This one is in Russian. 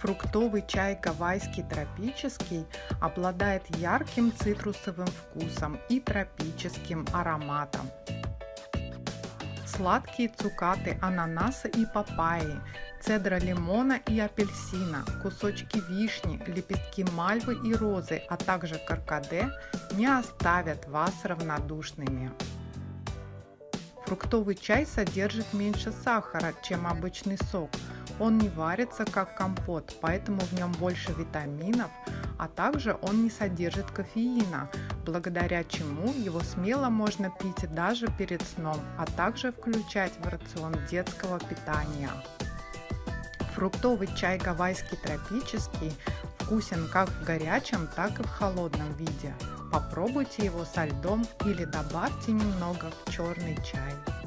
Фруктовый чай гавайский тропический обладает ярким цитрусовым вкусом и тропическим ароматом. Сладкие цукаты ананаса и папайи, цедра лимона и апельсина, кусочки вишни, лепестки мальвы и розы, а также каркаде не оставят вас равнодушными. Фруктовый чай содержит меньше сахара, чем обычный сок. Он не варится как компот, поэтому в нем больше витаминов, а также он не содержит кофеина, благодаря чему его смело можно пить даже перед сном, а также включать в рацион детского питания. Фруктовый чай гавайский тропический вкусен как в горячем, так и в холодном виде. Попробуйте его со льдом или добавьте немного в черный чай.